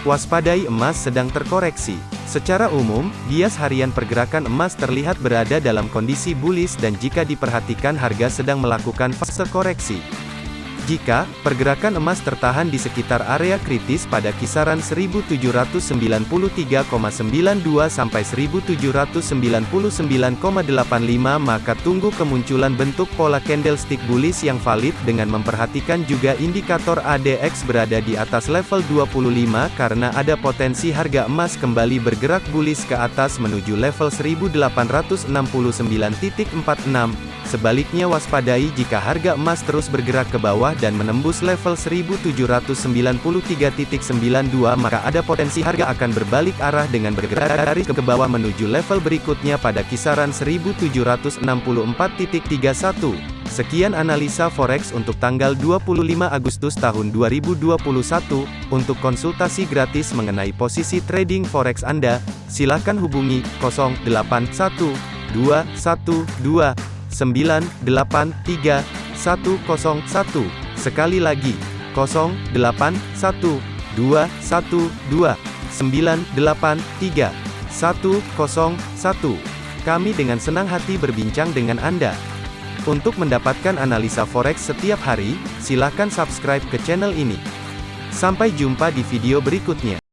Waspadai emas sedang terkoreksi. Secara umum, bias harian pergerakan emas terlihat berada dalam kondisi bullish dan jika diperhatikan harga sedang melakukan fase koreksi. Jika pergerakan emas tertahan di sekitar area kritis pada kisaran 1793,92 sampai 1799,85 maka tunggu kemunculan bentuk pola candlestick bullish yang valid dengan memperhatikan juga indikator ADX berada di atas level 25 karena ada potensi harga emas kembali bergerak bullish ke atas menuju level 1869.46 Sebaliknya waspadai jika harga emas terus bergerak ke bawah dan menembus level 1793.92 maka ada potensi harga akan berbalik arah dengan bergerak dari ke bawah menuju level berikutnya pada kisaran 1764.31. Sekian analisa forex untuk tanggal 25 Agustus tahun 2021. Untuk konsultasi gratis mengenai posisi trading forex Anda, silakan hubungi 081212 983 101. Sekali lagi, 081 212 983 101. Kami dengan senang hati berbincang dengan Anda. Untuk mendapatkan analisa forex setiap hari, silakan subscribe ke channel ini. Sampai jumpa di video berikutnya.